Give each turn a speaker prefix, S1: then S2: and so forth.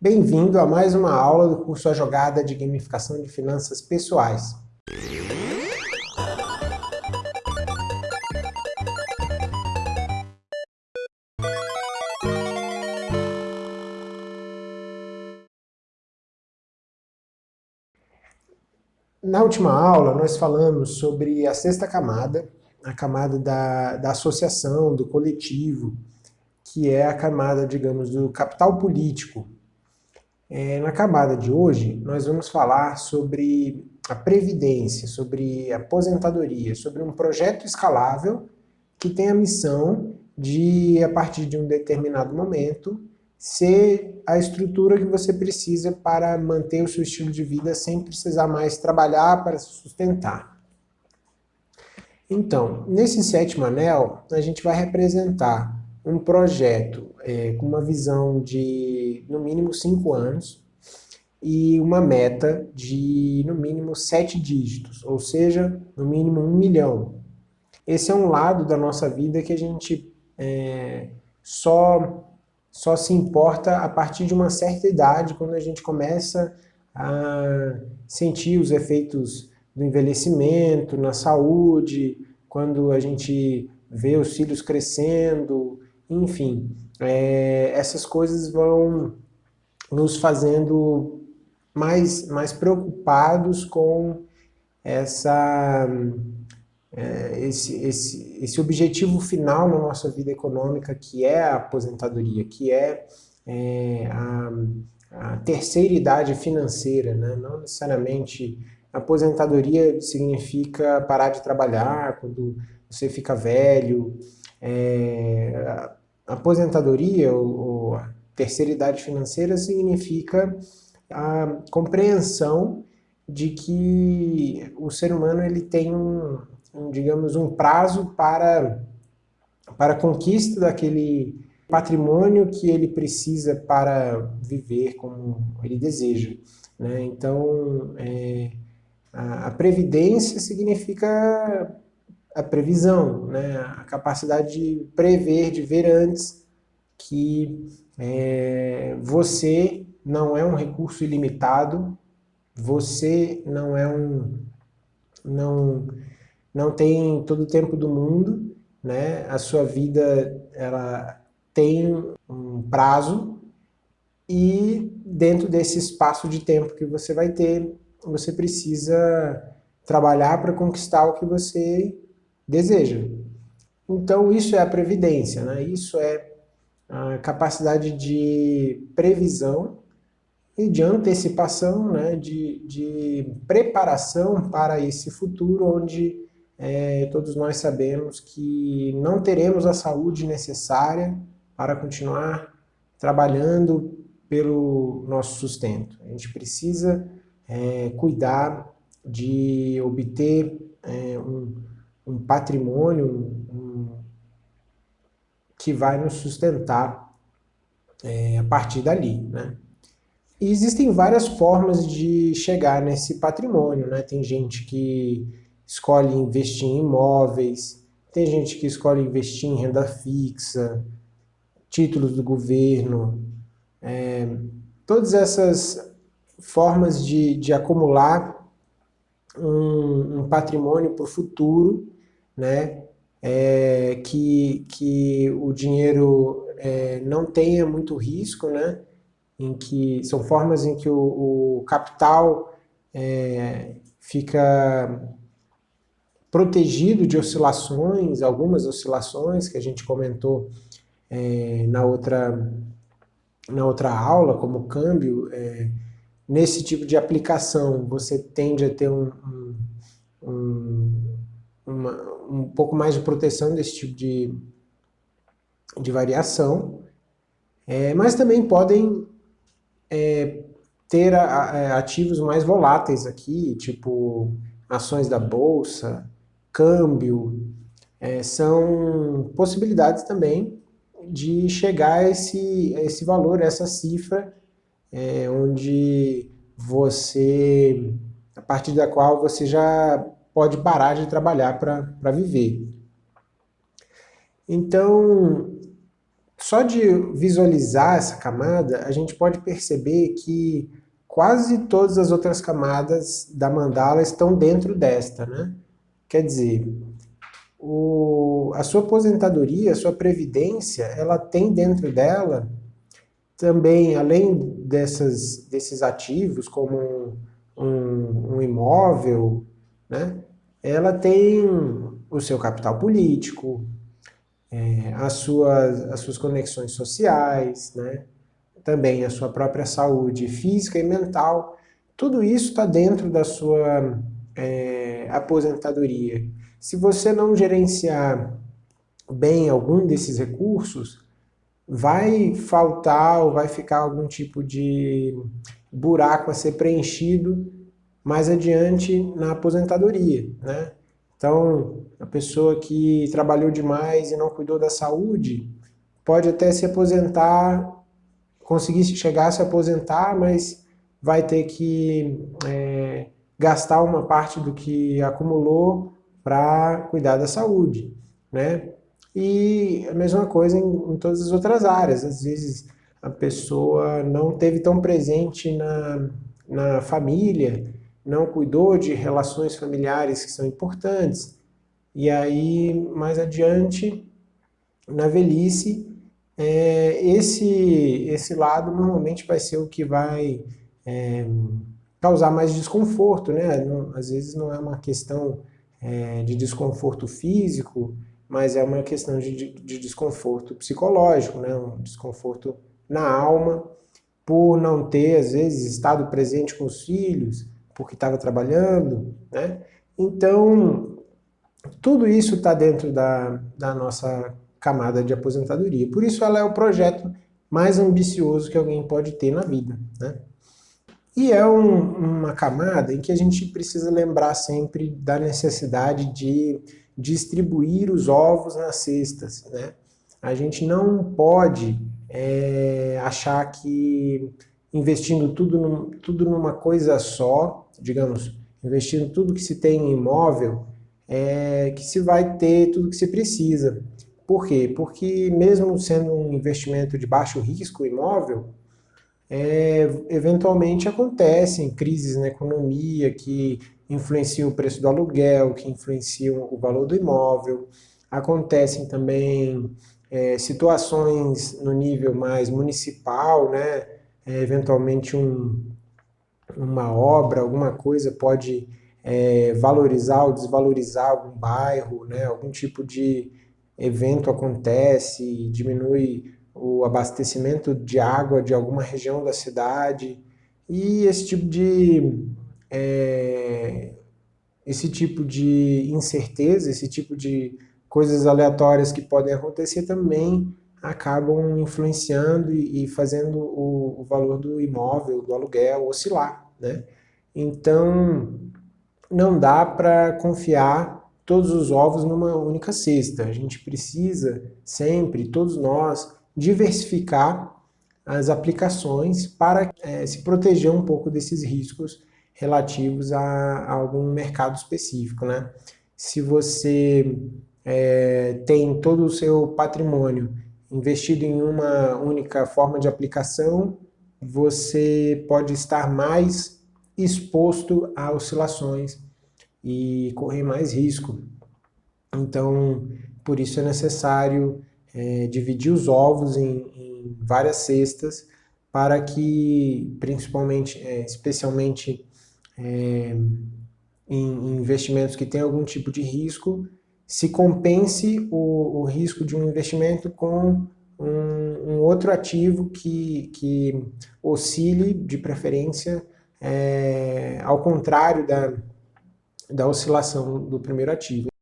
S1: Bem-vindo a mais uma aula do curso A Jogada de Gamificação de Finanças Pessoais. Na última aula, nós falamos sobre a sexta camada, a camada da, da associação, do coletivo, que é a camada, digamos, do capital político. É, na camada de hoje, nós vamos falar sobre a previdência, sobre aposentadoria, sobre um projeto escalável que tem a missão de, a partir de um determinado momento, ser a estrutura que você precisa para manter o seu estilo de vida sem precisar mais trabalhar para se sustentar. Então, nesse sétimo anel, a gente vai representar um projeto é, com uma visão de, no mínimo, cinco anos e uma meta de, no mínimo, sete dígitos, ou seja, no mínimo um milhão. Esse é um lado da nossa vida que a gente é, só só se importa a partir de uma certa idade, quando a gente começa a sentir os efeitos do envelhecimento na saúde, quando a gente vê os filhos crescendo, enfim, é, essas coisas vão nos fazendo mais, mais preocupados com essa é, esse, esse, esse objetivo final na nossa vida econômica, que é a aposentadoria, que é, é a, a, terceira idade financeira, né? não necessariamente aposentadoria significa parar de trabalhar quando você fica velho, é, a aposentadoria ou, ou a terceira idade financeira significa a compreensão de que o ser humano ele tem um, um, digamos, um prazo para, para a conquista daquele patrimônio que ele precisa para viver como ele deseja. Né? Então, é, a, previdência significa a previsão, né? a capacidade de prever, de ver antes que é, você não é um recurso ilimitado, você não é um... Não, não tem todo o tempo do mundo, né? a sua vida ela tem um prazo e dentro desse espaço de tempo que você vai ter, você precisa trabalhar para conquistar o que você deseja. Então isso é a previdência, né? isso é a capacidade de previsão e de antecipação, né? de, de preparação para esse futuro onde é, todos nós sabemos que não teremos a saúde necessária para continuar trabalhando pelo nosso sustento. A gente precisa é, cuidar de obter é, um, um, patrimônio um, que vai nos sustentar é, a partir dali. Né? E existem várias formas de chegar nesse patrimônio. Né? Tem gente que escolhe investir em imóveis, tem gente que escolhe investir em renda fixa, títulos do governo, é, todas essas formas de, de acumular um, um patrimônio para o futuro, né, é, que, que o dinheiro é, não tenha muito risco, né, em que são formas em que o, o capital é, fica protegido de oscilações, algumas oscilações que a gente comentou é, na, outra, na outra aula, como câmbio, é, nesse tipo de aplicação você tende a ter um, um, um, uma, um pouco mais de proteção desse tipo de, de variação, é, mas também podem é, ter a, a, ativos mais voláteis aqui, tipo ações da bolsa, câmbio, é, são possibilidades também de chegar a esse, a esse valor, essa cifra, é, onde você, a partir da qual você já pode parar de trabalhar para viver. Então, só de visualizar essa camada, a gente pode perceber que quase todas as outras camadas da mandala estão dentro desta, né? Quer dizer, o, a sua aposentadoria, a sua previdência, ela tem dentro dela também, além dessas, desses ativos, como um, um, um imóvel, né? ela tem o seu capital político, é, as, suas, as suas conexões sociais, né? também a sua própria saúde física e mental, tudo isso está dentro da sua é, aposentadoria. Se você não gerenciar bem algum desses recursos, vai faltar ou vai ficar algum tipo de buraco a ser preenchido mais adiante na aposentadoria, né? Então, a pessoa que trabalhou demais e não cuidou da saúde, pode até se aposentar, conseguir chegar a se aposentar, mas vai ter que é, gastar uma parte do que acumulou para cuidar da saúde, né? E a mesma coisa em, em, todas as outras áreas. Às vezes a pessoa não teve tão presente na, na família, não cuidou de relações familiares que são importantes. E aí, mais adiante, na velhice, é, esse, esse lado normalmente vai ser o que vai é, causar mais desconforto, né? Não, às vezes não é uma questão é, de desconforto físico, mas é uma questão de, de, desconforto psicológico, né? um desconforto na alma, por não ter, às vezes, estado presente com os filhos, porque estava trabalhando, né? Então, tudo isso está dentro da, da nossa camada de aposentadoria. Por isso ela é o projeto mais ambicioso que alguém pode ter na vida, né? E é um, uma camada em que a gente precisa lembrar sempre da necessidade de distribuir os ovos nas cestas. Né? A gente não pode é, achar que investindo tudo, num, tudo numa coisa só, digamos, investindo tudo que se tem em imóvel, é, que se vai ter tudo que se precisa. Por quê? Porque mesmo sendo um investimento de baixo risco imóvel, é, eventualmente acontecem crises na economia que influenciam o preço do aluguel, que influenciam o valor do imóvel. Acontecem também é, situações no nível mais municipal, né? É, eventualmente um, uma obra, alguma coisa pode é, valorizar ou desvalorizar algum bairro, né? algum tipo de evento acontece, diminui o abastecimento de água de alguma região da cidade e esse tipo de é, esse tipo de incerteza, esse tipo de coisas aleatórias que podem acontecer também acabam influenciando e, fazendo o, o valor do imóvel, do aluguel oscilar, né? Então, não dá para confiar todos os ovos numa única cesta. A gente precisa sempre, todos nós, diversificar as aplicações para é, se proteger um pouco desses riscos relativos a, a algum mercado específico. Né? Se você é, tem todo o seu patrimônio investido em uma única forma de aplicação, você pode estar mais exposto a oscilações e correr mais risco. Então, por isso é necessário é, dividir os ovos em, em, várias cestas para que, principalmente, é, especialmente é, em investimentos que têm algum tipo de risco, se compense o, o risco de um investimento com um, um outro ativo que, que oscile, de preferência, é, ao contrário da, da oscilação do primeiro ativo.